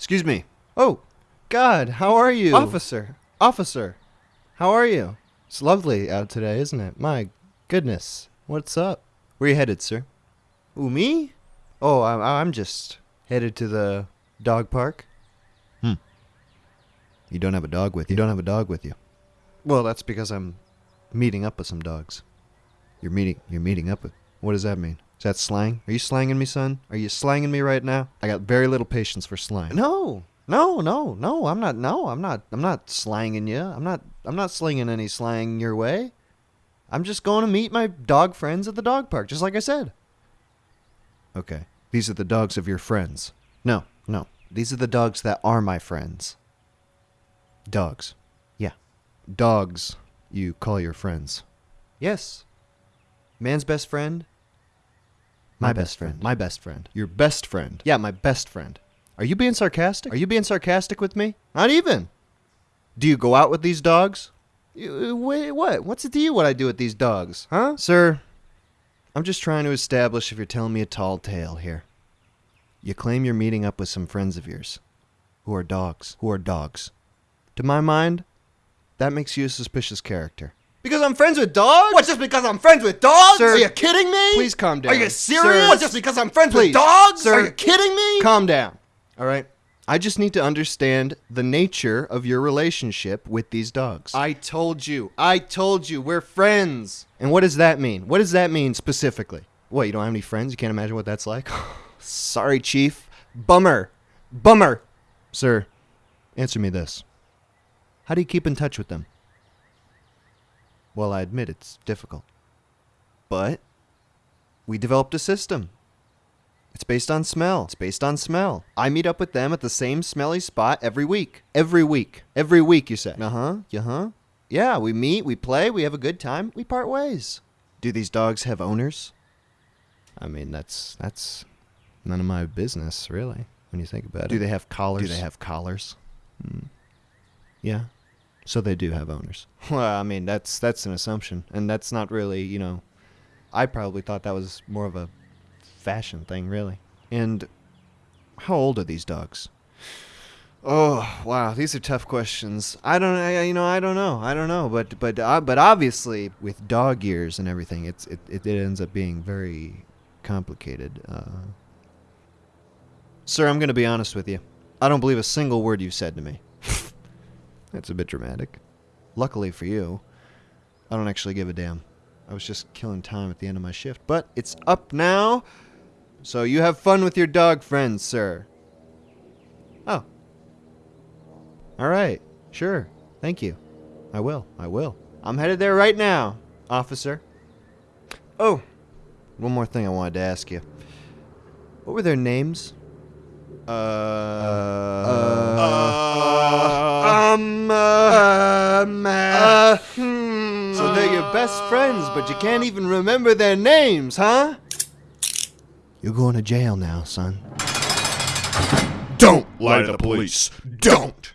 Excuse me. Oh, God, how are you? Officer. Officer, how are you? It's lovely out today, isn't it? My goodness. What's up? Where you headed, sir? Who, me? Oh, I'm, I'm just headed to the dog park. Hmm. You don't have a dog with you. You don't have a dog with you. Well, that's because I'm meeting up with some dogs. You're meeting. You're meeting up with. What does that mean? Is that slang? Are you slanging me, son? Are you slanging me right now? I got very little patience for slang. No, no, no, no. I'm not. No, I'm not. I'm not slanging you. I'm not. I'm not slinging any slang your way. I'm just going to meet my dog friends at the dog park, just like I said. Okay. These are the dogs of your friends. No, no. These are the dogs that are my friends. Dogs. Yeah. Dogs. You call your friends. Yes. Man's best friend. My, best friend. My best friend. Your best friend. Yeah, my best friend. Are you being sarcastic? Are you being sarcastic with me? Not even. Do you go out with these dogs? Uh, wait, what? What's it to you what I do with these dogs, huh? Sir, I'm just trying to establish if you're telling me a tall tale here. You claim you're meeting up with some friends of yours who are dogs. Who are dogs. To my mind, that makes you a suspicious character. Because I'm friends with dogs? What, just because I'm friends with dogs? Sir, Are you kidding me? Please calm down. Are you serious? Sir, what, just because I'm friends please. with dogs? Sir, Are you kidding me? Calm down. All right? I just need to understand the nature of your relationship with these dogs. I told you. I told you. We're friends. and what does that mean? What does that mean specifically? What, you don't have any friends? You can't imagine what that's like? Sorry, Chief. Bummer. Bummer. Sir, answer me this. How do you keep in touch with them? Well, I admit it's difficult. But we developed a system. It's based on smell. It's based on smell. I meet up with them at the same smelly spot every week. Every week. Every week, you say. Uh huh. Uh huh. Yeah, we meet, we play, we have a good time, we part ways. Do these dogs have owners? I mean, that's that's none of my business, really, when you think about it. Do they have collars? Do they have collars? Hmm. Yeah. So they do have owners. Well, I mean, that's that's an assumption, and that's not really, you know, I probably thought that was more of a fashion thing, really. And how old are these dogs? Oh wow, these are tough questions. I don't, I, you know, I don't know, I don't know, but but uh, but obviously with dog years and everything, it's it, it, it ends up being very complicated. Uh, sir, I'm gonna be honest with you. I don't believe a single word you've said to me. That's a bit dramatic. Luckily for you, I don't actually give a damn. I was just killing time at the end of my shift, but it's up now. So you have fun with your dog friends, sir. Oh. All right. Sure. Thank you. I will. I will. I'm headed there right now, officer. Oh. One more thing I wanted to ask you. What were their names? Uh. um. Hmm. So they're your best friends, but you can't even remember their names, huh? You're going to jail now, son. Don't lie to the police. Don't!